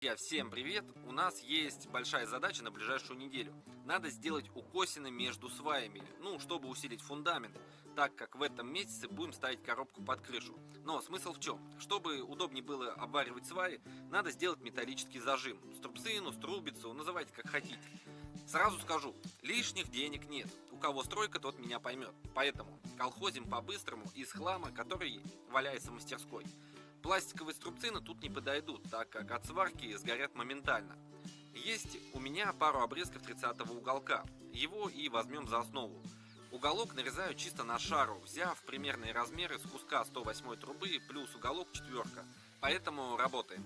Друзья, всем привет! У нас есть большая задача на ближайшую неделю. Надо сделать укосины между сваями, ну, чтобы усилить фундамент, так как в этом месяце будем ставить коробку под крышу. Но смысл в чем? Чтобы удобнее было обваривать сваи, надо сделать металлический зажим. Струбцину, струбицу, называйте как хотите. Сразу скажу, лишних денег нет. У кого стройка, тот меня поймет. Поэтому колхозим по-быстрому из хлама, который валяется в мастерской. Пластиковые струбцины тут не подойдут, так как от сварки сгорят моментально. Есть у меня пару обрезков 30 уголка, его и возьмем за основу. Уголок нарезаю чисто на шару, взяв примерные размеры с куска 108 трубы плюс уголок четверка. Поэтому работаем.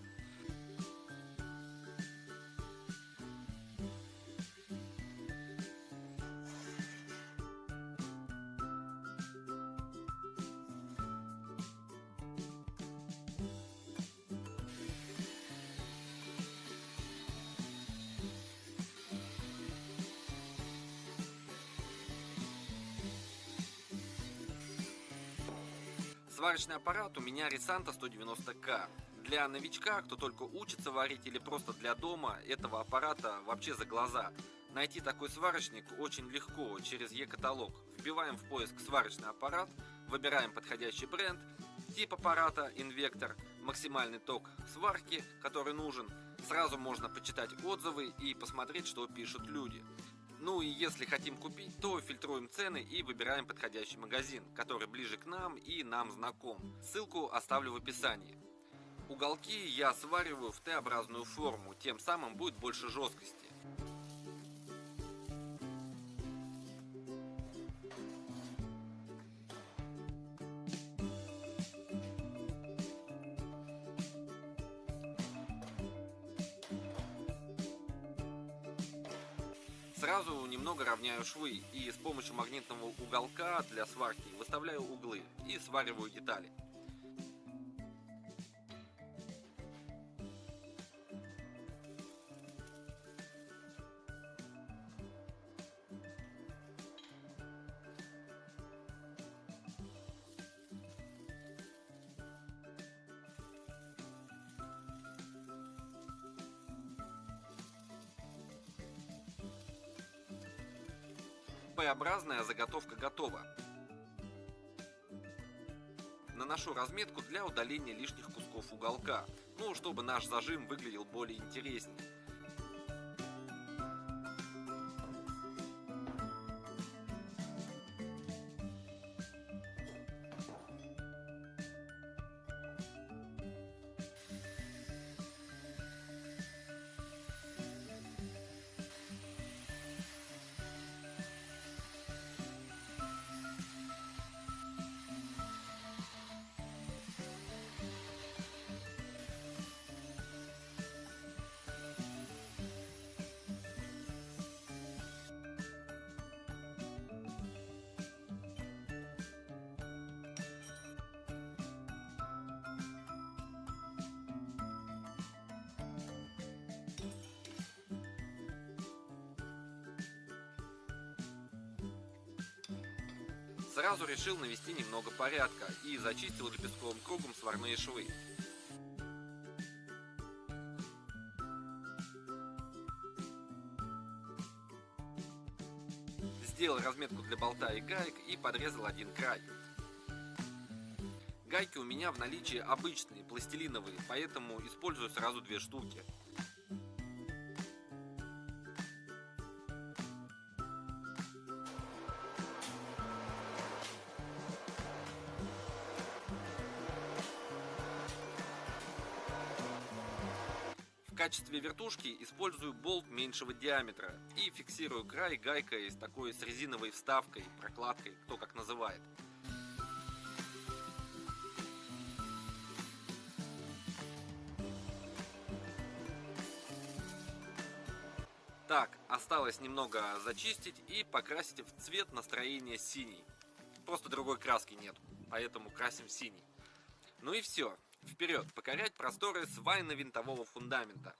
Сварочный аппарат у меня Ресанта 190К. Для новичка, кто только учится варить или просто для дома, этого аппарата вообще за глаза. Найти такой сварочник очень легко через e-каталог. Вбиваем в поиск сварочный аппарат, выбираем подходящий бренд, тип аппарата, инвектор, максимальный ток сварки, который нужен. Сразу можно почитать отзывы и посмотреть, что пишут люди. Ну и если хотим купить, то фильтруем цены и выбираем подходящий магазин, который ближе к нам и нам знаком. Ссылку оставлю в описании. Уголки я свариваю в Т-образную форму, тем самым будет больше жесткости. Сразу немного равняю швы и с помощью магнитного уголка для сварки выставляю углы и свариваю детали. П-образная заготовка готова. Наношу разметку для удаления лишних кусков уголка, ну, чтобы наш зажим выглядел более интереснее. Сразу решил навести немного порядка и зачистил лепестковым кругом сварные швы. Сделал разметку для болта и гаек и подрезал один край. Гайки у меня в наличии обычные, пластилиновые, поэтому использую сразу две штуки. Качестве вертушки использую болт меньшего диаметра и фиксирую край гайкой с такой с резиновой вставкой, прокладкой, кто как называет. Так, осталось немного зачистить и покрасить в цвет настроения синий. Просто другой краски нет, поэтому красим синий. Ну и все. Вперед, покорять просторы свайно-винтового фундамента.